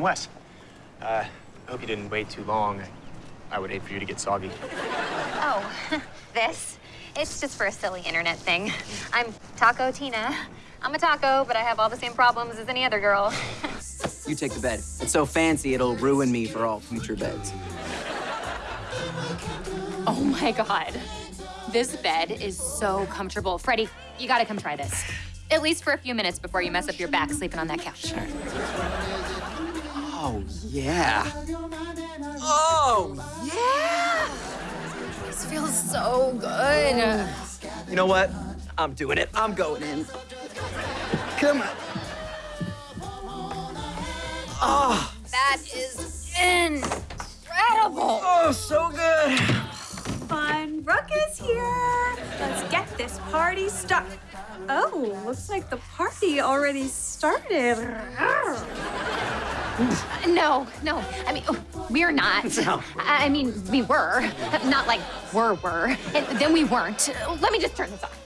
I'm Wes. Uh, I hope you didn't wait too long. I would hate for you to get soggy. Oh, this? It's just for a silly internet thing. I'm Taco Tina. I'm a taco, but I have all the same problems as any other girl. You take the bed. It's so fancy, it'll ruin me for all future beds. Oh my God. This bed is so comfortable. Freddie, you gotta come try this. At least for a few minutes before you mess up your back sleeping on that couch. Oh, yeah. Oh, yeah! This feels so good. You know what? I'm doing it. I'm going in. Come on. Oh, That is incredible. oh, so good. Fun ruckus here. Let's get this party started. Oh, looks like the party already started. No, no. I mean, oh, we're not. No. I I mean, we were. Not like were, were. And then we weren't. Let me just turn this off.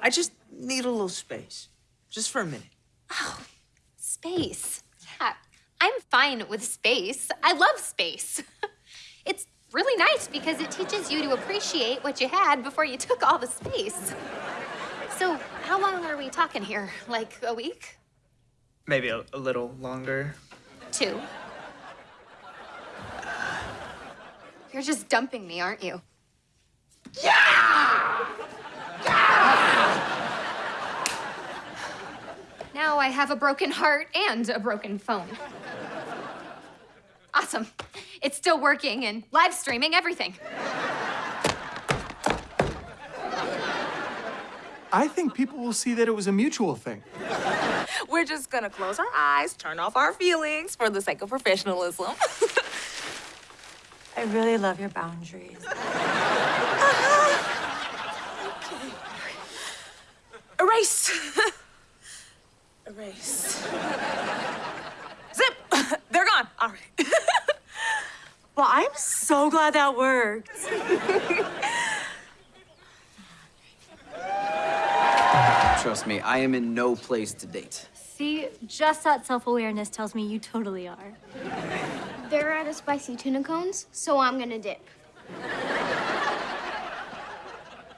I just need a little space. Just for a minute. Oh, space. Yeah, I'm fine with space. I love space. it's really nice because it teaches you to appreciate what you had before you took all the space. So, how long are we talking here? Like a week? Maybe a, a little longer. Two? You're just dumping me, aren't you? Yeah. Now I have a broken heart and a broken phone. Awesome. It's still working and live streaming everything. I think people will see that it was a mutual thing. We're just gonna close our eyes, turn off our feelings for the sake of professionalism. I really love your boundaries. Erase. Erase. Zip. They're gone. All right. Well, I'm so glad that worked. Trust me, I am in no place to date. See, just that self-awareness tells me you totally are. They're out of spicy tuna cones, so I'm gonna dip.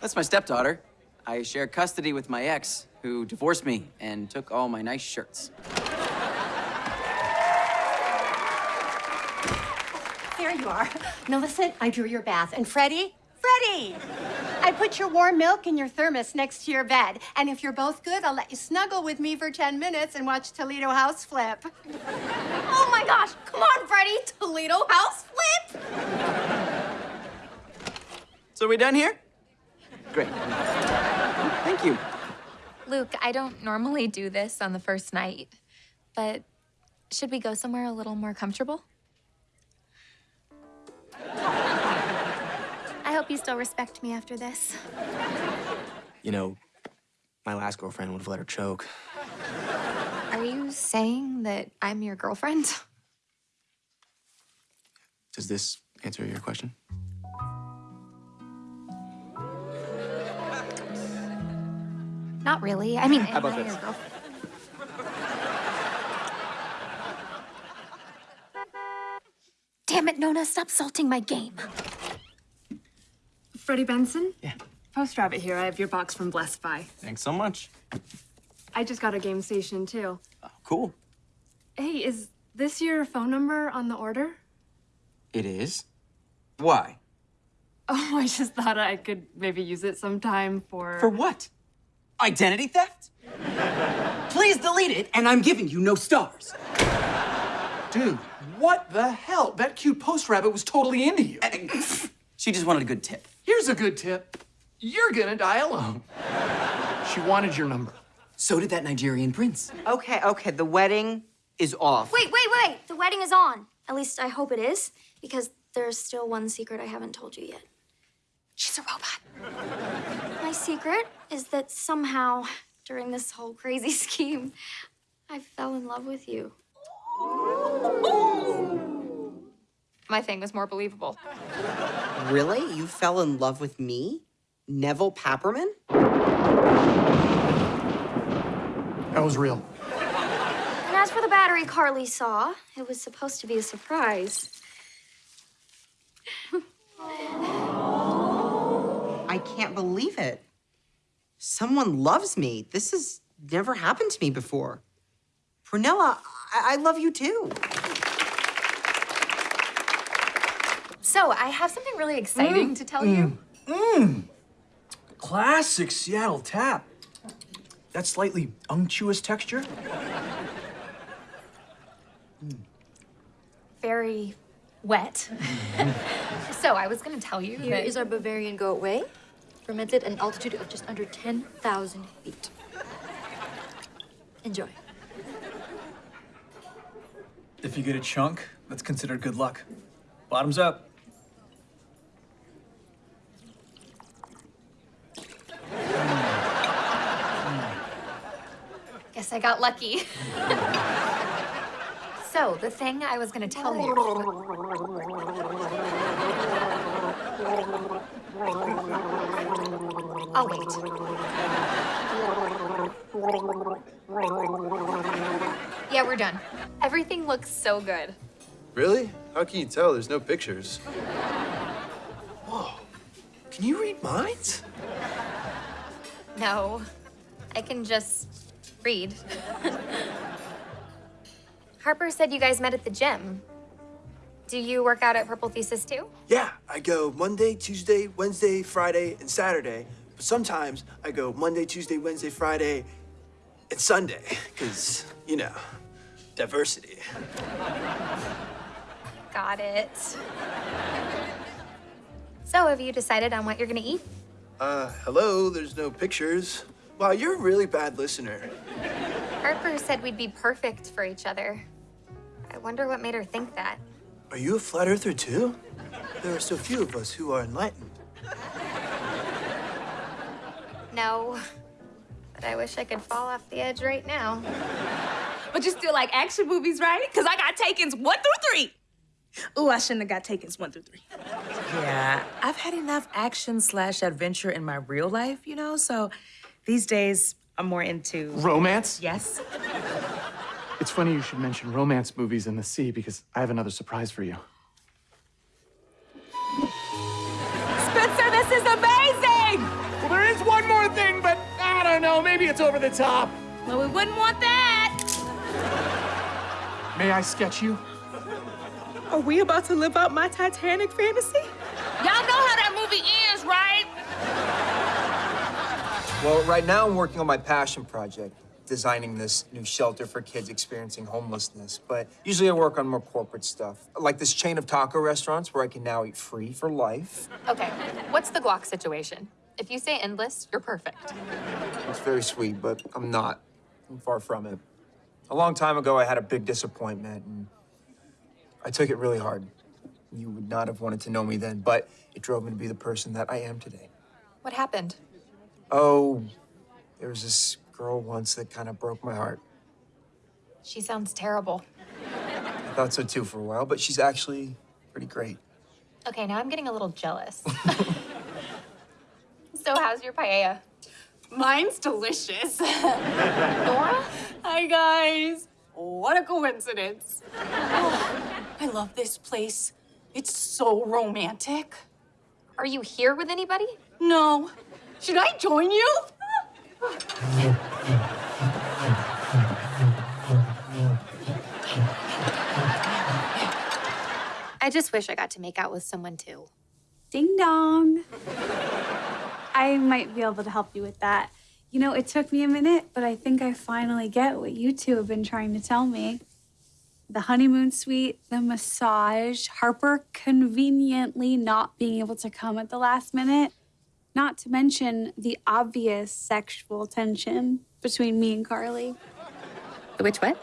That's my stepdaughter. I share custody with my ex, who divorced me and took all my nice shirts. There you are. Millicent, I drew your bath. And Freddie? Freddie! I put your warm milk in your thermos next to your bed. And if you're both good, I'll let you snuggle with me for 10 minutes and watch Toledo House flip. Oh my gosh! Come on, Freddie! Toledo house flip! So we done here? Great. Thank you. Luke, I don't normally do this on the first night, but should we go somewhere a little more comfortable? Hope you still respect me after this. You know, my last girlfriend would have let her choke. Are you saying that I'm your girlfriend? Does this answer your question? Not really. I mean, How about I'm this? your girlfriend. Damn it, Nona, stop salting my game. Freddie Benson? Yeah. Post Rabbit here. I have your box from Blessed By. Thanks so much. I just got a game station too. Oh, cool. Hey, is this your phone number on the order? It is? Why? Oh, I just thought I could maybe use it sometime for. For what? Identity theft? Please delete it, and I'm giving you no stars. Dude, what the hell? That cute post rabbit was totally into you. She just wanted a good tip. Here's a good tip. You're gonna die alone. She wanted your number. So did that Nigerian prince. Okay, okay, the wedding is off. Wait, wait, wait! The wedding is on. At least I hope it is, because there's still one secret I haven't told you yet. She's a robot. My secret is that somehow, during this whole crazy scheme, I fell in love with you. My thing was more believable. Really? You fell in love with me? Nevel Papperman? That was real. And as for the battery Carly saw, it was supposed to be a surprise. I can't believe it. Someone loves me. This has never happened to me before. Prunella, I, I love you too. So, I have something really exciting to tell you. Mmm. Classic Seattle tap. That slightly unctuous texture. Very wet. so, I was gonna tell you Here that- is our Bavarian goat whey, fermented at an altitude of just under 10,000 feet. Enjoy. If you get a chunk, that's considered good luck. Bottoms up. Guess I got lucky. so, the thing I was gonna tell you. I'll wait. Yeah, we're done. Everything looks so good. Really? How can you tell? There's no pictures. Whoa. Can you read minds? No, I can just read. Harper said you guys met at the gym. Do you work out at Purple Thesis too? Yeah, I go Monday, Tuesday, Wednesday, Friday, and Saturday. But sometimes I go Monday, Tuesday, Wednesday, Friday, and Sunday. Because, you know, diversity. Got it. So, have you decided on what you're gonna eat? Uh, hello, there's no pictures. Wow, you're a really bad listener. Harper said we'd be perfect for each other. I wonder what made her think that. Are you a flat earther too? There are so few of us who are enlightened. No, but I wish I could fall off the edge right now. But you still like action movies, right? Because I got Taken's one through three. Ooh, I shouldn't have got Taken's one through three. Yeah, I've had enough action slash adventure in my real life, you know, so these days I'm more into. Romance? Yes. It's funny you should mention romance movies in the sea because I have another surprise for you. Spencer, this is amazing! Well, there is one more thing, but I don't know. Maybe it's over the top. Well, we wouldn't want that. May I sketch you? Are we about to live out my Titanic fantasy? Y'all know how that movie ends, right? Well, right now I'm working on my passion project, designing this new shelter for kids experiencing homelessness. But usually I work on more corporate stuff, like this chain of taco restaurants where I can now eat free for life. Okay, what's the guac situation? If you say endless, you're perfect. It's very sweet, but I'm not. I'm far from it. A long time ago, I had a big disappointment, and I took it really hard. You would not have wanted to know me then, but it drove me to be the person that I am today. What happened? Oh, there was this girl once that kind of broke my heart. She sounds terrible. I thought so too for a while, but she's actually pretty great. Okay, now I'm getting a little jealous. so, how's your paella? Mine's delicious. Nora? Hi, guys. What a coincidence. Oh, I love this place. It's so romantic. Are you here with anybody? No. Should I join you? I just wish I got to make out with someone too. Ding dong. I might be able to help you with that. You know, it took me a minute, but I think I finally get what you two have been trying to tell me. The honeymoon suite, the massage, Harper conveniently not being able to come at the last minute, not to mention the obvious sexual tension between me and Carly. Which what?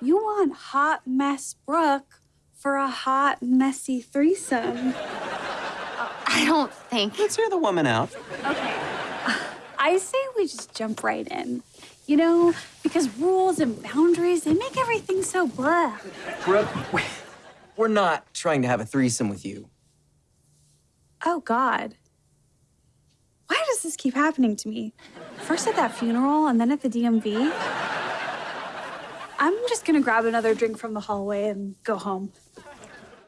You want hot mess Brooke for a hot, messy threesome. I don't think. Let's hear the woman out. Okay. I say we just jump right in. You know, because rules and boundaries, they make everything so blah. Brooke, we're not trying to have a threesome with you. Oh, God. Why does this keep happening to me? First at that funeral and then at the DMV. I'm just gonna grab another drink from the hallway and go home.